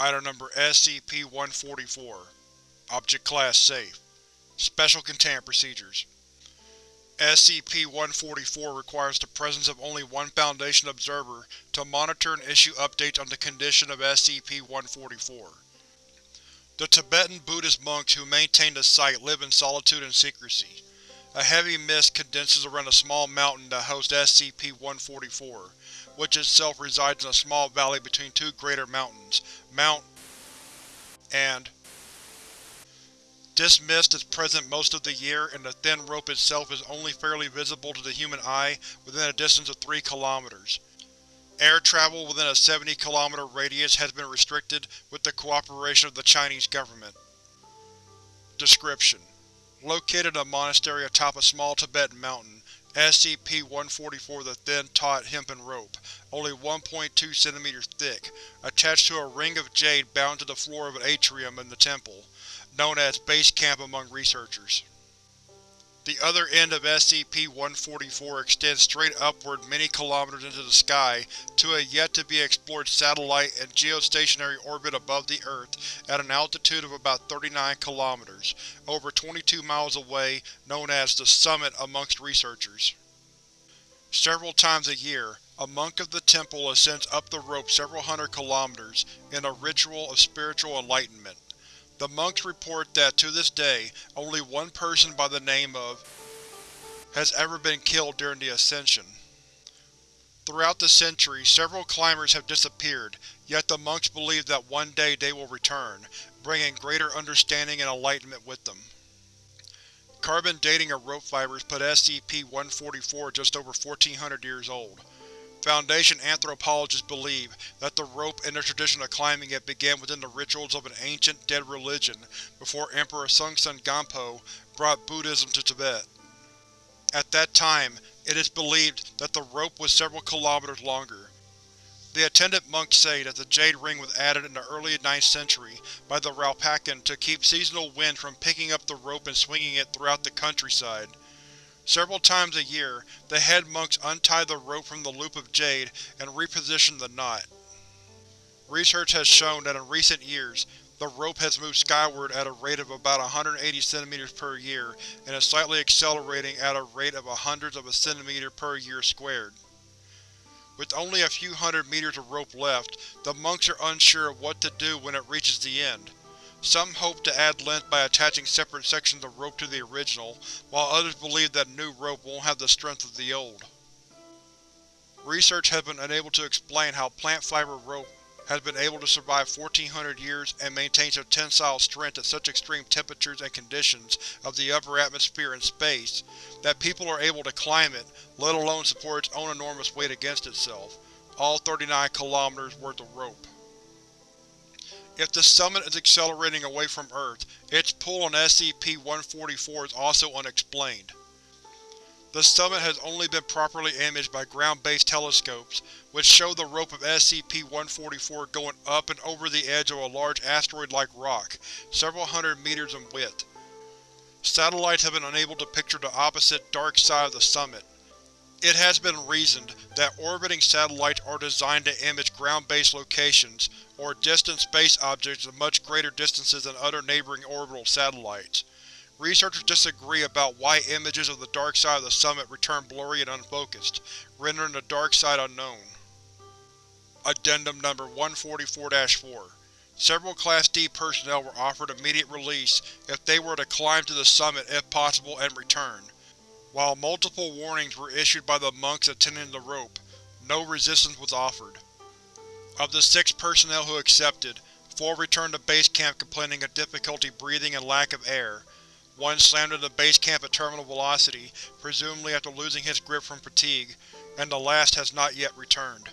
Item Number SCP-144 Object Class Safe Special Containment Procedures SCP-144 requires the presence of only one Foundation observer to monitor and issue updates on the condition of SCP-144. The Tibetan Buddhist monks who maintain the site live in solitude and secrecy. A heavy mist condenses around a small mountain that hosts SCP-144, which itself resides in a small valley between two greater mountains, Mount and This mist is present most of the year, and the thin rope itself is only fairly visible to the human eye within a distance of 3 km. Air travel within a 70 km radius has been restricted with the cooperation of the Chinese government. Description: Located in a monastery atop a small Tibetan mountain, SCP-144 is a thin, taut hempen rope, only 1.2 cm thick, attached to a ring of jade bound to the floor of an atrium in the temple, known as Base Camp among researchers. The other end of SCP-144 extends straight upward many kilometers into the sky to a yet-to-be-explored satellite and geostationary orbit above the Earth at an altitude of about 39 kilometers, over 22 miles away, known as the Summit amongst researchers. Several times a year, a monk of the temple ascends up the rope several hundred kilometers in a ritual of spiritual enlightenment. The monks report that, to this day, only one person by the name of has ever been killed during the ascension. Throughout the centuries, several climbers have disappeared, yet the monks believe that one day they will return, bringing greater understanding and enlightenment with them. Carbon dating of rope fibers put SCP-144 just over 1400 years old. Foundation anthropologists believe that the rope and the tradition of climbing it began within the rituals of an ancient, dead religion before Emperor Songtsen Gampo brought Buddhism to Tibet. At that time, it is believed that the rope was several kilometers longer. The attendant monks say that the jade ring was added in the early 9th century by the Ralpacan to keep seasonal winds from picking up the rope and swinging it throughout the countryside. Several times a year, the head monks untie the rope from the loop of jade and reposition the knot. Research has shown that in recent years, the rope has moved skyward at a rate of about 180 cm per year and is slightly accelerating at a rate of a hundredth of a centimeter per year squared. With only a few hundred meters of rope left, the monks are unsure of what to do when it reaches the end. Some hope to add length by attaching separate sections of rope to the original, while others believe that new rope won't have the strength of the old. Research has been unable to explain how plant fiber rope has been able to survive 1400 years and maintain such tensile strength at such extreme temperatures and conditions of the upper atmosphere and space, that people are able to climb it, let alone support its own enormous weight against itself, all 39 kilometers worth of rope. If the summit is accelerating away from Earth, its pull on SCP-144 is also unexplained. The summit has only been properly imaged by ground-based telescopes, which show the rope of SCP-144 going up and over the edge of a large asteroid-like rock, several hundred meters in width. Satellites have been unable to picture the opposite, dark side of the summit. It has been reasoned that orbiting satellites are designed to image ground-based locations, or distant space objects at much greater distances than other neighboring orbital satellites. Researchers disagree about why images of the dark side of the summit return blurry and unfocused, rendering the dark side unknown. Addendum Number 144-4 Several Class D personnel were offered immediate release if they were to climb to the summit if possible and return. While multiple warnings were issued by the monks attending the rope, no resistance was offered. Of the six personnel who accepted, four returned to base camp complaining of difficulty breathing and lack of air. One slammed into base camp at terminal velocity, presumably after losing his grip from fatigue, and the last has not yet returned.